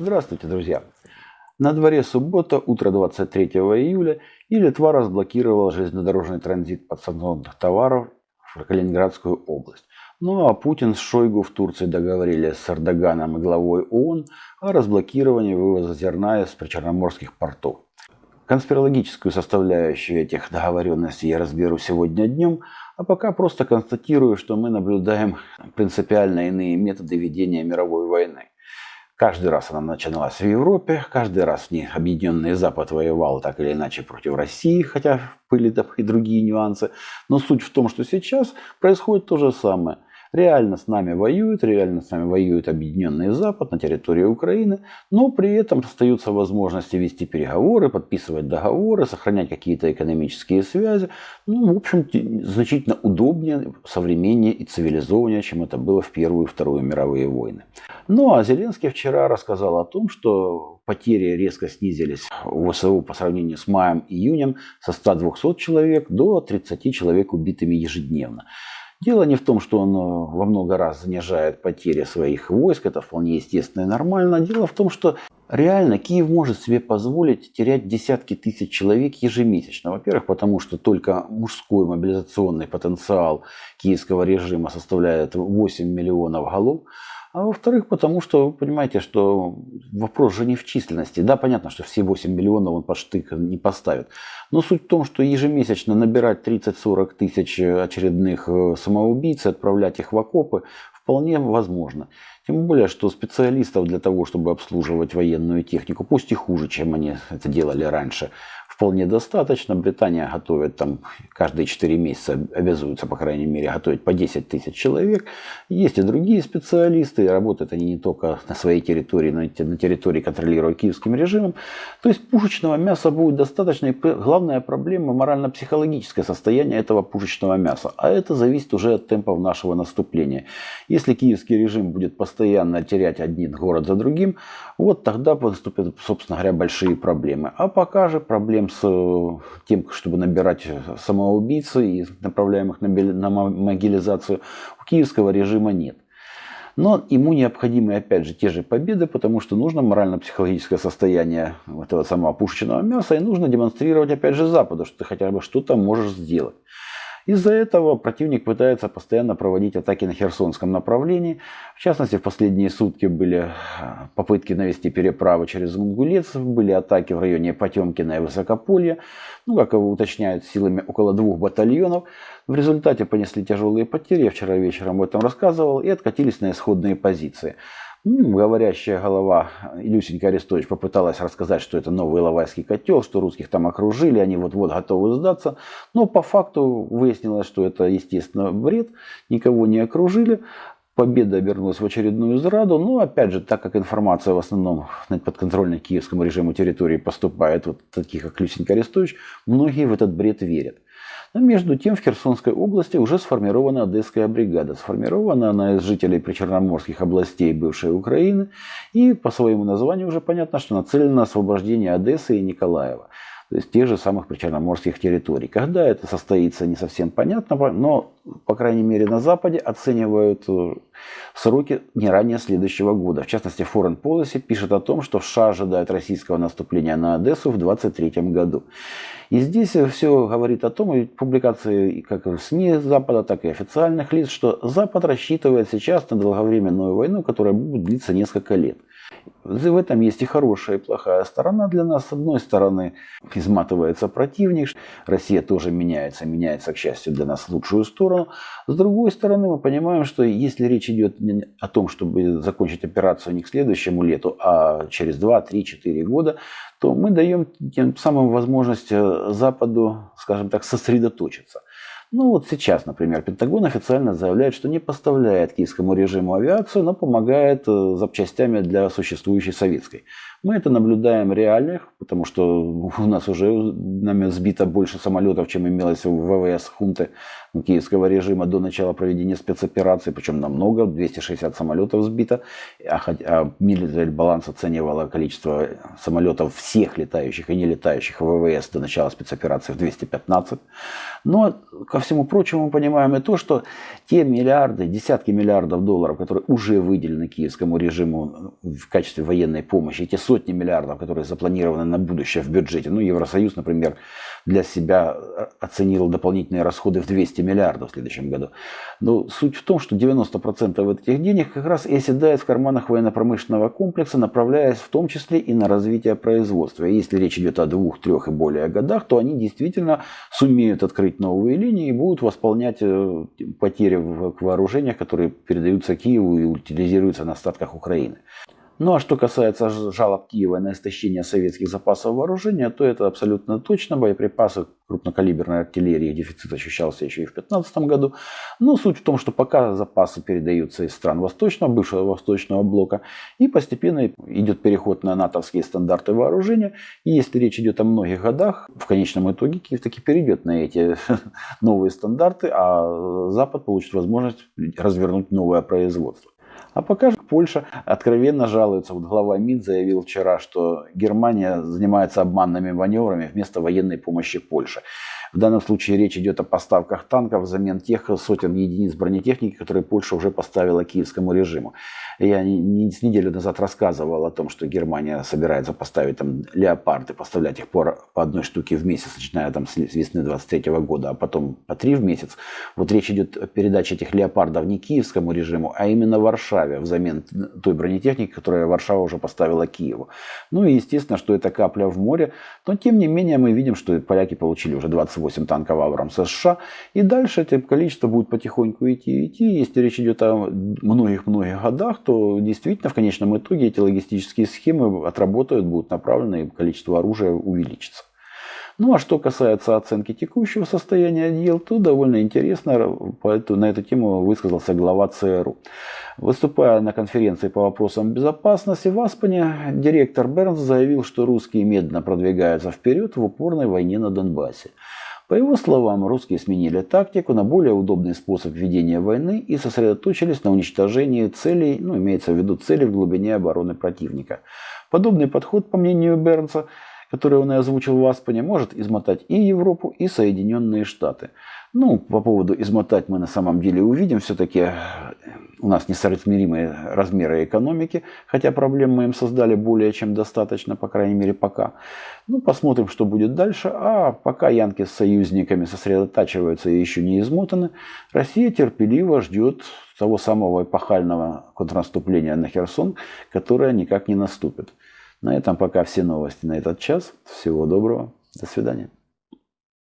Здравствуйте, друзья! На дворе суббота, утро 23 июля, и Литва разблокировала железнодорожный транзит подсанкционных товаров в Калининградскую область. Ну а Путин с Шойгу в Турции договорились с Эрдоганом и главой ООН о разблокировании вывоза зерна из причерноморских портов. Конспирологическую составляющую этих договоренностей я разберу сегодня днем, а пока просто констатирую, что мы наблюдаем принципиально иные методы ведения мировой войны. Каждый раз она начиналась в Европе, каждый раз в ней Объединенный Запад воевал так или иначе против России, хотя были и другие нюансы. Но суть в том, что сейчас происходит то же самое. Реально с нами воюют, реально с нами воюет Объединенный Запад на территории Украины, но при этом остаются возможности вести переговоры, подписывать договоры, сохранять какие-то экономические связи. Ну, в общем, значительно удобнее, современнее и цивилизованнее, чем это было в Первую и Вторую мировые войны. Ну а Зеленский вчера рассказал о том, что потери резко снизились в ВСУ по сравнению с маем-июнем со 100-200 человек до 30 человек убитыми ежедневно. Дело не в том, что он э, во много раз занижает потери своих войск, это вполне естественно и нормально. Дело в том, что реально Киев может себе позволить терять десятки тысяч человек ежемесячно. Во-первых, потому что только мужской мобилизационный потенциал киевского режима составляет 8 миллионов голов. А во-вторых, потому что вы понимаете, что вопрос же не в численности. Да, понятно, что все 8 миллионов он под штык не поставит. Но суть в том, что ежемесячно набирать 30-40 тысяч очередных э, самоубийц и отправлять их в окопы вполне возможно. Тем более, что специалистов для того, чтобы обслуживать военную технику, пусть и хуже, чем они это делали раньше, вполне достаточно. Британия готовит там каждые 4 месяца, обязуются, по крайней мере, готовить по 10 тысяч человек. Есть и другие специалисты, работают они не только на своей территории, но и на территории, контролируемой киевским режимом. То есть пушечного мяса будет достаточно. И главная проблема морально-психологическое состояние этого пушечного мяса. А это зависит уже от темпов нашего наступления. Если киевский режим будет постоянно терять один город за другим, вот тогда наступят, собственно говоря, большие проблемы. А пока же проблем с э, тем, чтобы набирать самоубийцы и направляемых на могилизацию, у киевского режима нет. Но ему необходимы, опять же, те же победы, потому что нужно морально-психологическое состояние этого самого пушечного мяса, и нужно демонстрировать, опять же, Западу, что ты хотя бы что-то можешь сделать. Из-за этого противник пытается постоянно проводить атаки на Херсонском направлении. В частности, в последние сутки были а, попытки навести переправы через Мунгулец, были атаки в районе Потемкина и Высокополья, ну, как его уточняют, силами около двух батальонов. В результате понесли тяжелые потери, я вчера вечером об этом рассказывал, и откатились на исходные позиции. Говорящая голова Илюсенька Арестович попыталась рассказать, что это новый Иловайский котел, что русских там окружили, они вот-вот готовы сдаться. Но по факту выяснилось, что это, естественно, бред, никого не окружили. Победа обернулась в очередную зраду. Но, опять же, так как информация в основном на подконтрольной киевскому режиму территории поступает вот таких, как Люсенька Арестович, многие в этот бред верят. Но между тем в Херсонской области уже сформирована Одесская бригада. Сформирована она из жителей причерноморских областей бывшей Украины. И по своему названию уже понятно, что нацелена на освобождение Одессы и Николаева. То есть тех же самых причерноморских территорий. Когда это состоится, не совсем понятно, но, по крайней мере, на Западе оценивают э, сроки не ранее следующего года. В частности, Foreign Policy пишет о том, что США ожидают российского наступления на Одессу в 2023 году. И здесь все говорит о том, и публикации как в СМИ Запада, так и официальных лиц, что Запад рассчитывает сейчас на долговременную войну, которая будет длиться несколько лет. В этом есть и хорошая, и плохая сторона для нас. С одной стороны, изматывается противник, Россия тоже меняется, меняется, к счастью, для нас в лучшую сторону. С другой стороны, мы понимаем, что если речь идет о том, чтобы закончить операцию не к следующему лету, а через 2, 3, 4 года, то мы даем тем самым возможность э, Западу, скажем так, сосредоточиться. Ну вот сейчас, например, Пентагон официально заявляет, что не поставляет киевскому режиму авиацию, но помогает э, запчастями для существующей советской. Мы это наблюдаем реальных, потому что у нас уже нами сбито больше самолетов, чем имелось в ВВС хунты киевского режима до начала проведения спецоперации, причем намного, 260 самолетов сбито, а, а Military баланс оценивало количество самолетов всех летающих и не летающих ВВС до начала спецоперации в 215. Но, ко всему прочему, мы понимаем и то, что те миллиарды, десятки миллиардов долларов, которые уже выделены киевскому режиму в качестве военной помощи, эти сотни миллиардов, которые запланированы на будущее в бюджете, ну, Евросоюз, например, для себя оценил дополнительные расходы в 200 миллиардов в следующем году. Но суть в том, что 90% этих денег как раз и оседает в карманах военно-промышленного комплекса, направляясь в том числе и на развитие производства. И если речь идет о двух, трех и более годах, то они действительно сумеют открыть новые линии и будут восполнять э, потери в вооружениях, которые передаются Киеву и утилизируются на остатках Украины. Ну а что касается жалоб Киева на истощение советских запасов вооружения, то это абсолютно точно. Боеприпасы крупнокалиберной артиллерии дефицит ощущался еще и в 2015 году. Но суть в том, что пока запасы передаются из стран восточного, бывшего восточного блока, и постепенно идет переход на натовские стандарты вооружения. И если речь идет о многих годах, в конечном итоге Киев таки перейдет на эти новые стандарты, а Запад получит возможность развернуть новое производство. А пока Польша откровенно жалуется. Вот глава МИД заявил вчера, что Германия занимается обманными маневрами вместо военной помощи Польше. В данном случае речь идет о поставках танков взамен тех сотен единиц бронетехники, которые Польша уже поставила киевскому режиму. Я не, не, неделю назад рассказывал о том, что Германия собирается поставить там леопарды, поставлять их по, по одной штуке в месяц, начиная там с весны 23 -го года, а потом по три в месяц. Вот речь идет о передаче этих леопардов не киевскому режиму, а именно Варшаве взамен той бронетехники, которую Варшава уже поставила Киеву. Ну и естественно, что это капля в море, но тем не менее мы видим, что поляки получили уже 20 Т-28 танковауром США. И дальше это количество будет потихоньку идти и идти. Если речь идет о многих-многих годах, то действительно в конечном итоге эти логистические схемы отработают, будут направлены, и количество оружия увеличится. Ну а что касается оценки текущего состояния дел, то довольно интересно на эту тему высказался глава ЦРУ. Выступая на конференции по вопросам безопасности в Аспане, директор Бернс заявил, что русские медленно продвигаются вперед в упорной войне на Донбассе. По его словам, русские сменили тактику на более удобный способ ведения войны и сосредоточились на уничтожении целей, ну, имеется в виду цели в глубине обороны противника. Подобный подход, по мнению Бернса, который он и озвучил в Аспане, может измотать и Европу, и Соединенные Штаты. Ну, по поводу измотать мы на самом деле увидим. Все-таки э, у нас несоразмеримые размеры экономики, хотя проблем мы им создали более чем достаточно, по крайней мере пока. Ну, посмотрим, что будет дальше. А пока янки с союзниками сосредотачиваются и еще не измотаны, Россия терпеливо ждет того самого эпохального контрнаступления на Херсон, которое никак не наступит. На этом пока все новости на этот час. Всего доброго. До свидания.